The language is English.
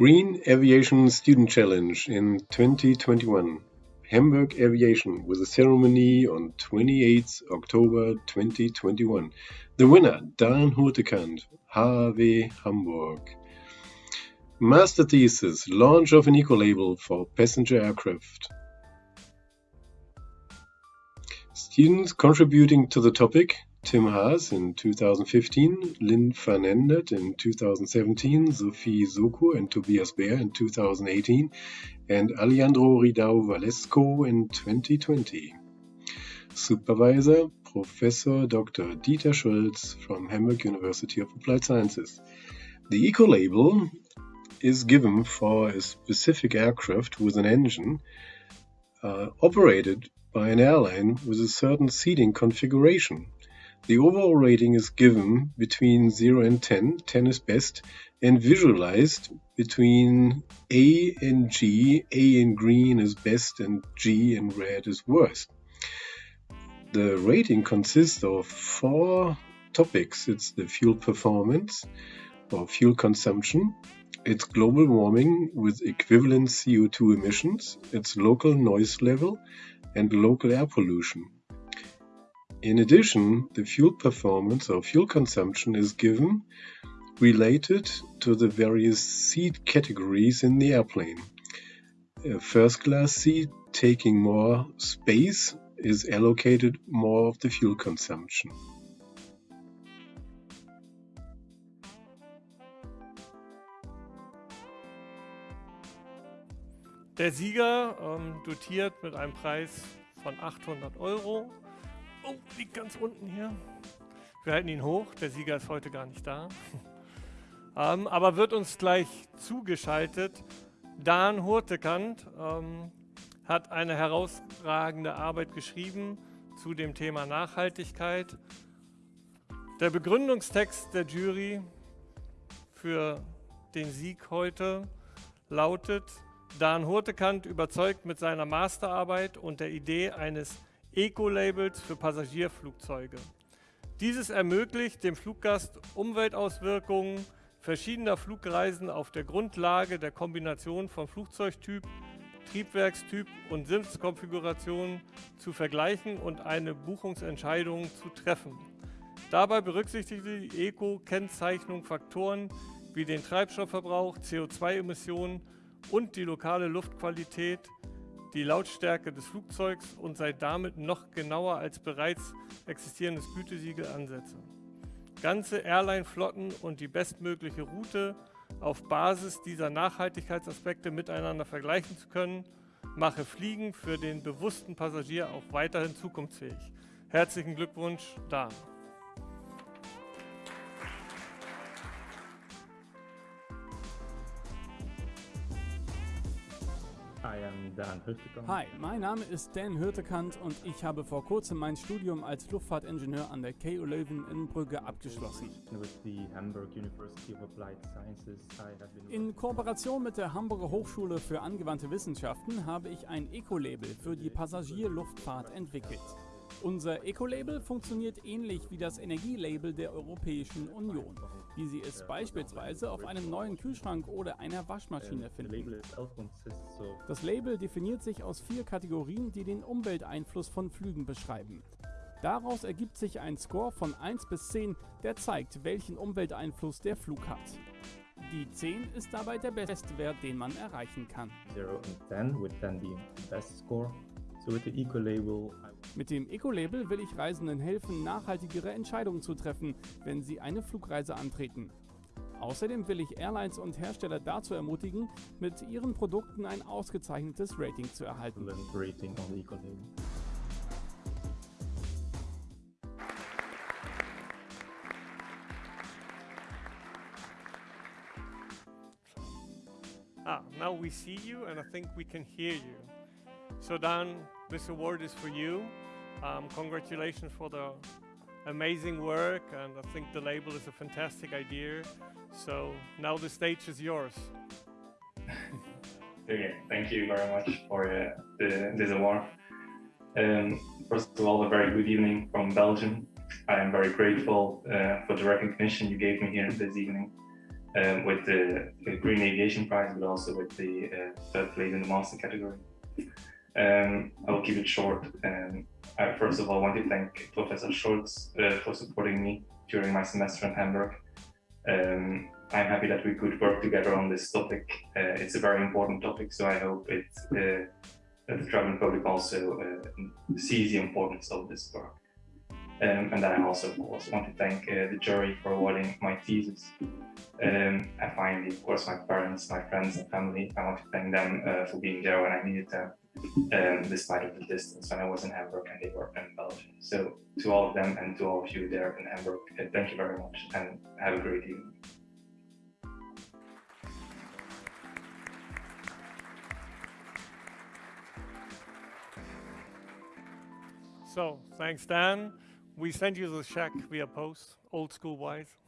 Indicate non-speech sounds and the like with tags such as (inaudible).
Green Aviation Student Challenge in 2021. Hamburg Aviation with a ceremony on 28 October 2021. The winner, Dan Hurtekant, HAW Hamburg. Master thesis, launch of an eco-label for passenger aircraft. Students contributing to the topic, Tim Haas in 2015, Lynn Fernandet in 2017, Sophie Soko and Tobias Baer in 2018, and Alejandro Ridao Valesco in 2020. Supervisor, Professor Dr. Dieter Scholz from Hamburg University of Applied Sciences. The eco-label is given for a specific aircraft with an engine uh, operated by an airline with a certain seating configuration. The overall rating is given between 0 and 10, 10 is best, and visualized between A and G. A in green is best and G in red is worst. The rating consists of four topics. It's the fuel performance or fuel consumption, it's global warming with equivalent CO2 emissions, its local noise level, and local air pollution. In addition, the fuel performance or fuel consumption is given related to the various seat categories in the airplane. A first class seat taking more space is allocated more of the fuel consumption. Der Sieger ähm, dotiert mit einem Preis von 800 Euro Oh, liegt ganz unten hier. Wir halten ihn hoch. Der Sieger ist heute gar nicht da. (laughs) ähm, aber wird uns gleich zugeschaltet. Dan Hurtekant ähm, hat eine herausragende Arbeit geschrieben zu dem Thema Nachhaltigkeit. Der Begründungstext der Jury für den Sieg heute lautet, Dan Hurtekant überzeugt mit seiner Masterarbeit und der Idee eines Eco-Labels für Passagierflugzeuge. Dieses ermöglicht dem Fluggast Umweltauswirkungen verschiedener Flugreisen auf der Grundlage der Kombination von Flugzeugtyp, Triebwerkstyp und Sitzkonfiguration zu vergleichen und eine Buchungsentscheidung zu treffen. Dabei berücksichtigt die Eco-Kennzeichnung Faktoren wie den Treibstoffverbrauch, CO2-Emissionen und die lokale Luftqualität die Lautstärke des Flugzeugs und sei damit noch genauer als bereits existierendes Gütesiegel ansetze. Ganze Airline-Flotten und die bestmögliche Route auf Basis dieser Nachhaltigkeitsaspekte miteinander vergleichen zu können, mache Fliegen für den bewussten Passagier auch weiterhin zukunftsfähig. Herzlichen Glückwunsch, Dan. Hi, mein Name ist Dan Hürtekant und ich habe vor kurzem mein Studium als Luftfahrtingenieur an der KU Leuven in Brügge abgeschlossen. In Kooperation mit der Hamburger Hochschule für angewandte Wissenschaften habe ich ein Eco-Label für die Passagierluftfahrt entwickelt. Unser Eco-Label funktioniert ähnlich wie das Energielabel der Europäischen Union, wie Sie es beispielsweise auf einem neuen Kühlschrank oder einer Waschmaschine finden. Das Label definiert sich aus vier Kategorien, die den Umwelteinfluss von Flügen beschreiben. Daraus ergibt sich ein Score von 1 bis 10, der zeigt, welchen Umwelteinfluss der Flug hat. Die 10 ist dabei der beste Wert, den man erreichen kann. 0 and 10 would then be the best score. So with the eco-label mit dem Eco-Label will ich Reisenden helfen, nachhaltigere Entscheidungen zu treffen, wenn sie eine Flugreise antreten. Außerdem will ich Airlines und Hersteller dazu ermutigen, mit ihren Produkten ein ausgezeichnetes Rating zu erhalten. Rating. Ah, now we see you and I think we can hear you. So Dan, this award is for you. Um, congratulations for the amazing work and I think the label is a fantastic idea. So now the stage is yours. (laughs) thank you very much for uh, the, this award. Um, first of all, a very good evening from Belgium. I am very grateful uh, for the recognition you gave me here this evening. um, with the, the, Green Aviation Prize, but also with the uh, third place in the master category. Um, I will keep it short. Um, I first of all want to thank Professor Scholz uh, for supporting me during my semester in Hamburg. Um, I'm happy that we could work together on this topic. Uh, it's a very important topic, so I hope it, uh, that the German public also uh, sees the importance of this work. Um, and then I also, of course, want to thank uh, the jury for awarding my thesis. Um, and finally, of course, my parents, my friends and family, I want to thank them uh, for being there when I needed them, um, despite of the distance when I was in Hamburg and they were in Belgium. So to all of them and to all of you there in Hamburg, uh, thank you very much and have a great evening. So, thanks Dan. We send you the check via post, old school wise.